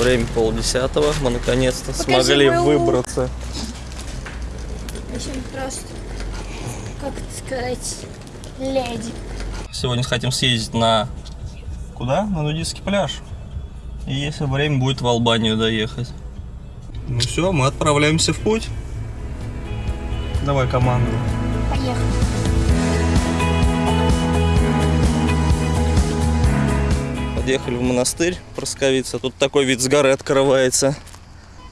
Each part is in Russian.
Время полдесятого. Мы наконец-то смогли мою- выбраться. Очень просто, как сказать, леди. Сегодня хотим съездить на... Куда? На нудистский пляж. И если время будет в Албанию доехать. Ну все, мы отправляемся в путь. Давай команду. Подъехали в монастырь Просковица. Тут такой вид с горы открывается.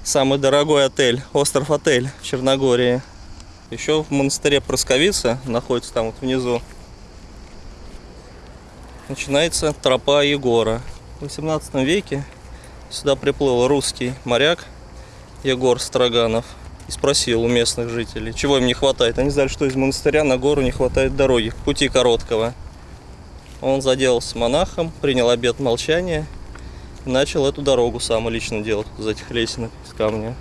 Самый дорогой отель, остров отель в Черногории. Еще в монастыре Просковица, находится там вот внизу, начинается тропа Егора. В 18 веке сюда приплыл русский моряк Егор Строганов и спросил у местных жителей, чего им не хватает. Они знали, что из монастыря на гору не хватает дороги, пути короткого. Он заделался монахом, принял обет молчания и начал эту дорогу сам лично делать из этих лесенок из камня.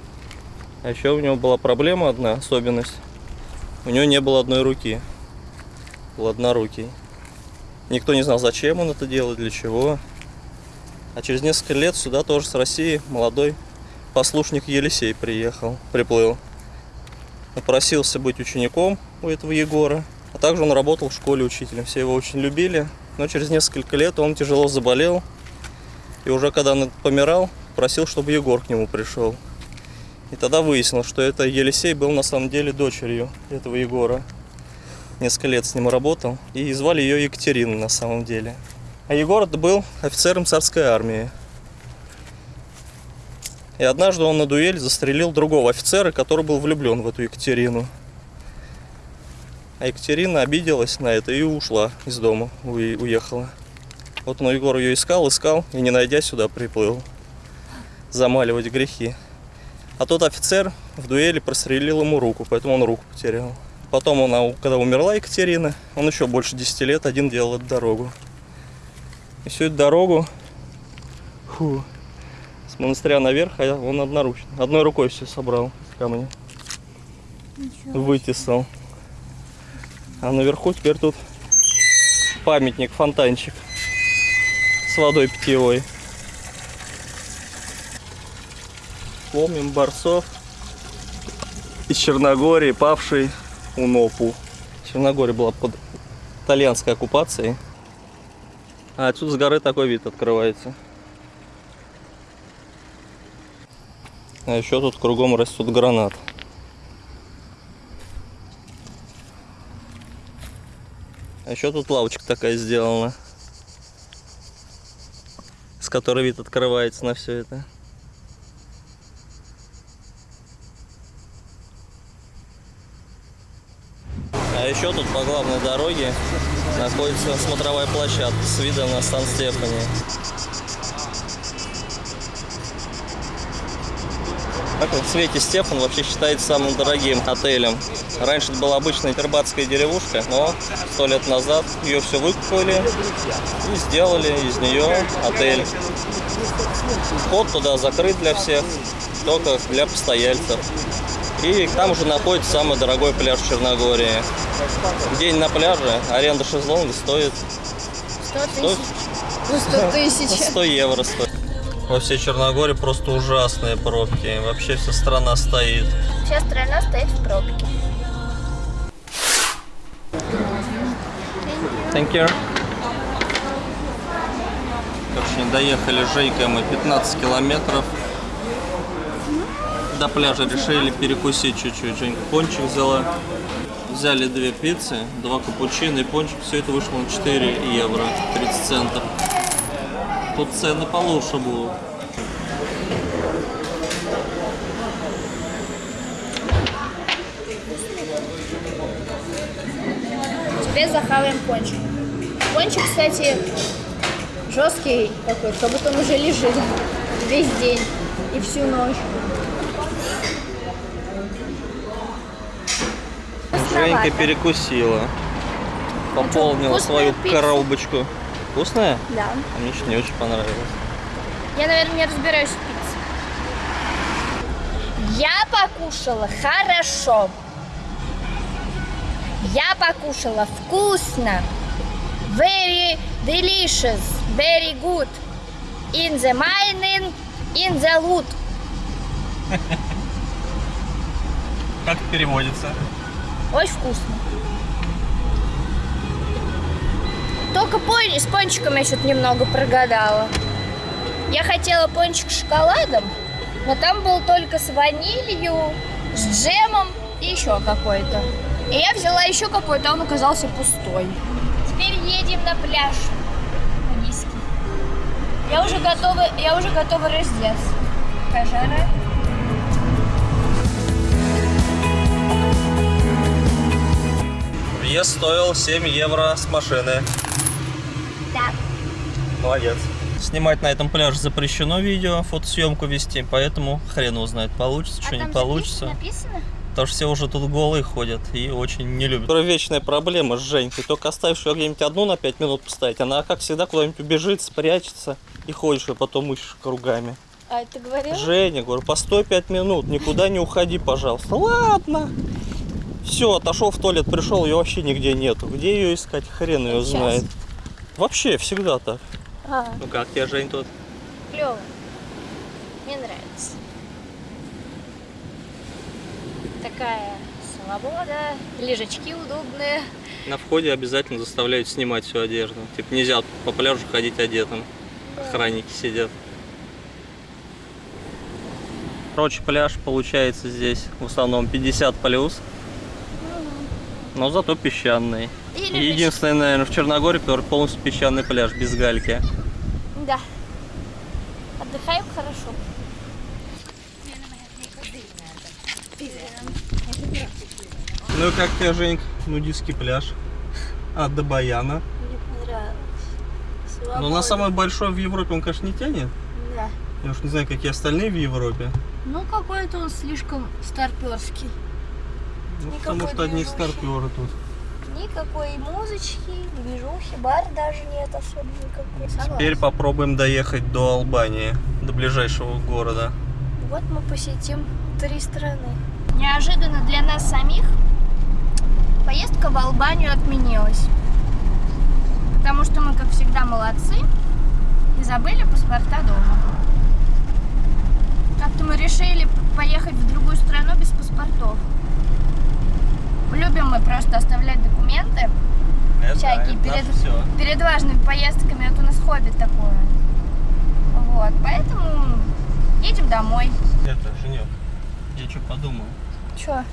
А еще у него была проблема одна, особенность. У него не было одной руки. Был однорукий. Никто не знал, зачем он это делает, для чего. А через несколько лет сюда тоже с России молодой послушник Елисей приехал, приплыл. Напросился быть учеником у этого Егора. А также он работал в школе учителем. Все его очень любили. Но через несколько лет он тяжело заболел. И уже когда он помирал, просил, чтобы Егор к нему пришел. И тогда выяснилось, что это Елисей был на самом деле дочерью этого Егора. Несколько лет с ним работал. И звали ее Екатерина на самом деле. А Егор был офицером царской армии. И однажды он на дуэль застрелил другого офицера, который был влюблен в эту Екатерину. А Екатерина обиделась на это и ушла из дома, уе- уехала. Вот он Егор ее искал, искал и не найдя сюда приплыл. Замаливать грехи. А тот офицер в дуэли прострелил ему руку, поэтому он руку потерял. Потом, она, когда умерла Екатерина, он еще больше 10 лет один делал эту дорогу. И всю эту дорогу фу, с монастыря наверх, а он одноручно. Одной рукой все собрал из камня. Вытесал. А наверху теперь тут памятник, фонтанчик с водой питьевой. Помним борцов из Черногории, павший у НОПУ. Черногория была под итальянской оккупацией. А отсюда с горы такой вид открывается. А еще тут кругом растут гранат. А еще тут лавочка такая сделана, с которой вид открывается на все это. А еще тут по главной дороге находится смотровая площадка с видом на Сан-Стефани. Так вот, в свете Стефан вообще считается самым дорогим отелем. Раньше это была обычная тербатская деревушка, но сто лет назад ее все выкупили и сделали из нее отель. Вход туда закрыт для всех, только для постояльцев. И там уже находится самый дорогой пляж в Черногории. День на пляже, аренда шезлонга стоит 100 Сто- тысяч. Ну, 100 тысяч. 100 евро стоит. Во всей Черногории просто ужасные пробки. Вообще вся страна стоит. Вся страна стоит в пробке. Thank you. Короче, доехали с Жейкой мы 15 километров. До пляжа решили перекусить чуть-чуть. Женька пончик взяла. Взяли две пиццы, два капучино и пончик. Все это вышло на 4 евро 30 центов. Тут цены получше будут. Теперь захаваем пончик. Пончик, кстати, жесткий такой, как будто он уже лежит весь день и всю ночь. Женька перекусила. Пополнила свою коробочку. Вкусная? Да. А мне что не очень понравилось. Я, наверное, не разбираюсь в пицце. Я покушала хорошо. Я покушала вкусно. Very delicious. Very good. In the morning, Инзалут. Как переводится? Очень вкусно. Только пони с пончиком я что-то немного прогадала. Я хотела пончик с шоколадом, но там был только с ванилью, с джемом и еще какой-то. И я взяла еще какой-то, а он оказался пустой. Теперь едем на пляж. Я уже готова, я уже готова раздеться. Какая. Въезд стоил 7 евро с машины. Да. Молодец. Снимать на этом пляже запрещено видео, фотосъемку вести, поэтому хрен его знает, получится, что не получится. Написано? Потому что все уже тут голые ходят и очень не любят. Которая вечная проблема с Женькой. Только оставишь ее где-нибудь одну на 5 минут поставить, она, как всегда, куда-нибудь убежит, спрячется и ходишь, и потом ищешь кругами. А это говорил? Женя, говорю, постой 5 минут, никуда не уходи, пожалуйста. Ладно. Все, отошел в туалет, пришел, ее вообще нигде нету. Где ее искать, хрен ее Сейчас. знает. Вообще, всегда так. А, Ну как тебе, Жень, тут? клево. Мне нравится. Такая свобода, лежачки удобные. На входе обязательно заставляют снимать всю одежду. Типа нельзя по пляжу ходить одетым. Охранники сидят. Короче, пляж получается здесь в основном 50 плюс. Но зато песчаный. Или Единственное, наверное, в Черногории, который полностью песчаный пляж, без гальки. Да. Отдыхаем хорошо. Ну и как тебе, Женька, нудистский пляж? От Добаяна. Мне понравилось. Но на самый большой в Европе он, конечно, не тянет. Да. Я уж не знаю, какие остальные в Европе. Ну какой-то он слишком старперский. Ну, Никакой потому что одни старперы тут. Никакой музычки, движухи, бар даже нет особо никакой. Согласна. Теперь попробуем доехать до Албании, до ближайшего города. Вот мы посетим три страны. Неожиданно для нас самих поездка в Албанию отменилась. Потому что мы, как всегда, молодцы и забыли паспорта дома. Как-то мы решили поехать в другую страну без паспортов. Любим мы просто оставлять документы всякие перед, перед важными поездками. Это у нас хобби такое. Вот, поэтому едем домой. Это, Женек, я что подумал. Чё?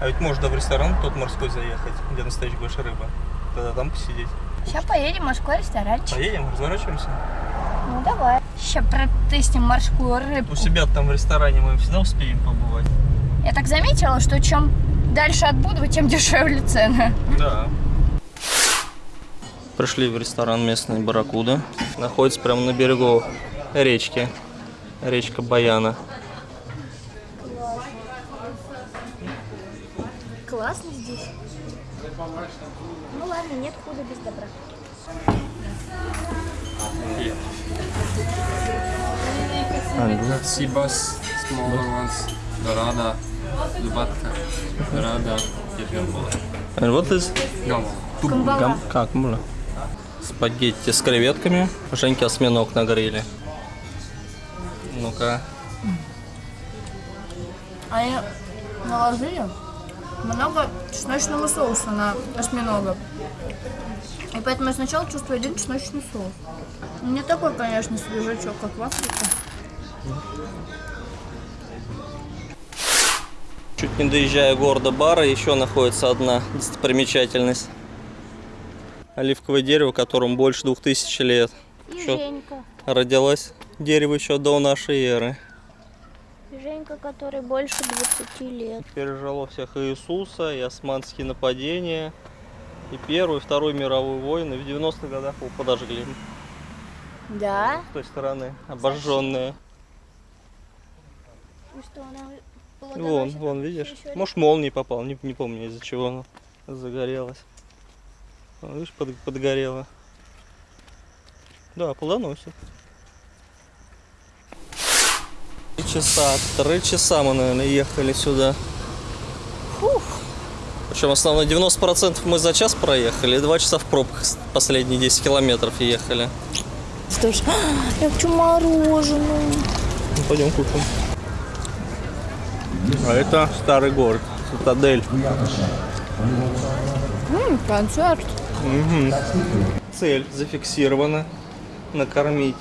А ведь можно в ресторан тот морской заехать, где настоящая большая рыба. Тогда там посидеть. Сейчас поедем в морской ресторанчик. Поедем, разворачиваемся. Ну давай. Сейчас протестим морскую рыбку. У себя там в ресторане мы всегда успеем побывать. Я так заметила, что чем дальше от Будвы, тем дешевле цены. Да. Пришли в ресторан местный Барракуда. Находится прямо на берегу речки. Речка Баяна. Классно здесь. Ну ладно, нет худа без добра. Sibas, smaller ones, Dorada, Lubatka, Dorada, Yeperbola. And what is? Камбала. Гам... Как было? Спагетти с креветками. Женьки осьминог на гриле. Ну-ка. Они наложили много чесночного соуса на осьминога. И поэтому я сначала чувствую один чесночный соус. Не такой, конечно, свежачок, как в Африке. Чуть не доезжая города Бара, еще находится одна достопримечательность. Оливковое дерево, которому больше двух тысяч лет. И Чё? Женька. Родилось дерево еще до нашей эры. Женька, который больше 20 лет. Пережило всех Иисуса, и османские нападения, и Первую, и Вторую мировую войны. В 90-х годах его подожгли Да? с той стороны, обожженные. И что она Вон, вон, видишь? Может, молнией попал, не, не помню, из-за чего она загорелась. Вон, видишь, под, подгорела. Да, плодоносит. Три часа, три часа мы, наверное, ехали сюда. Причем основной 90% мы за час проехали, и два часа в пробках последние 10 километров ехали. Что ж, я хочу мороженое. пойдем купим. А это старый город, цитадель. Концерт. Цель зафиксирована. Накормить.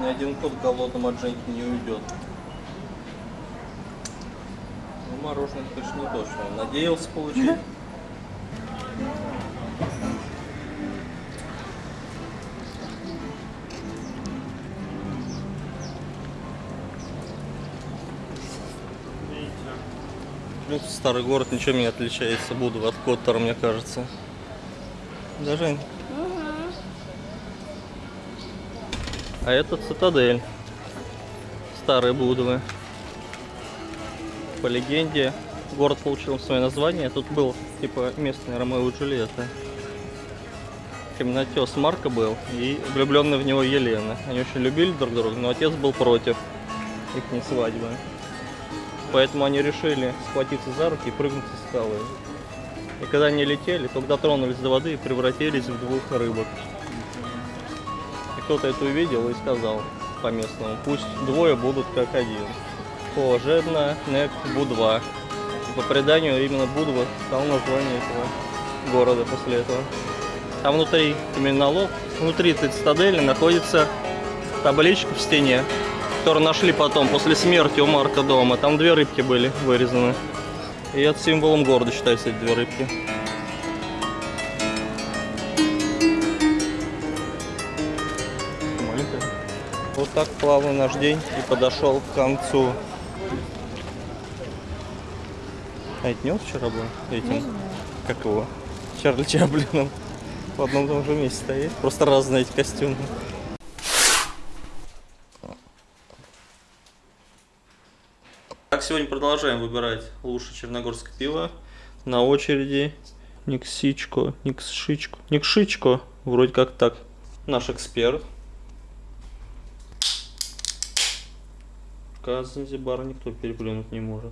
Ни один кот голодным от Женьки не уйдет. Ну, мороженое, конечно, не то, что он надеялся получить. Старый город ничем не отличается Буду от Коттера, мне кажется. Да, Жень? А это цитадель. Старые Будовы. По легенде, город получил свое название. Тут был, типа, местный Ромео и Джульетта. Каменотес Марка был и влюбленная в него Елена. Они очень любили друг друга, но отец был против их свадьбы. Поэтому они решили схватиться за руки и прыгнуть со скалы. И когда они летели, только дотронулись до воды превратились в двух рыбок. И кто-то это увидел и сказал по-местному, пусть двое будут как один. По Жедна, Нек, Будва. И по преданию именно Будва стал название этого города после этого. А внутри каменолом, внутри цитадели находится табличка в стене, которую нашли потом после смерти у Марка дома. Там две рыбки были вырезаны. И это символом города считаются эти две рыбки. Маленькая. Вот так плавно наш день и подошел к концу. А это не он вчера был? Этим, как его, Чарли Чаплином. В одном и том же месте стоит. Просто разные эти костюмы. Сегодня продолжаем выбирать лучшее черногорское пиво. На очереди Никсичко, Никшичко, Никшичко, вроде как так. Наш эксперт. Пока Занзибар никто переплюнуть не может.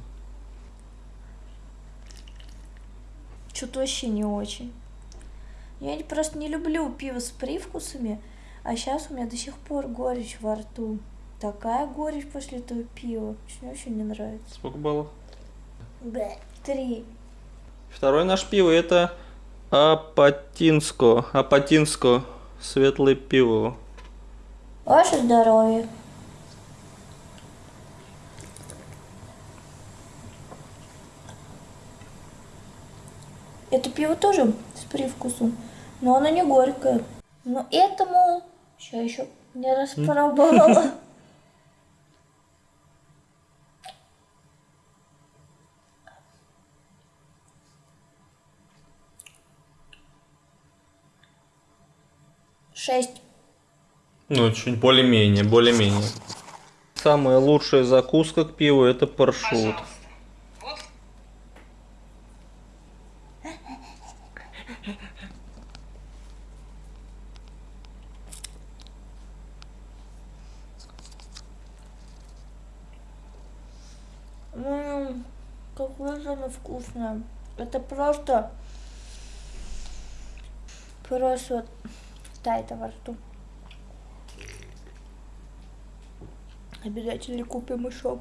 Что-то вообще не очень. Я просто не люблю пиво с привкусами, а сейчас у меня до сих пор горечь во рту. Такая горечь после этого пива. Мне вообще не нравится. Сколько баллов? Бэ. Три. Второе наше пиво это Апатинско. Апатинско. Светлое пиво. Ваше здоровье. Это пиво тоже с привкусом, но оно не горькое. Но этому сейчас еще не распробовала. Шесть. Ну, чуть более-менее, более-менее. Самая лучшая закуска к пиву это паршут. Ммм, какое же оно вкусное. Это просто... Просто вот тает во рту. Обязательно купим еще.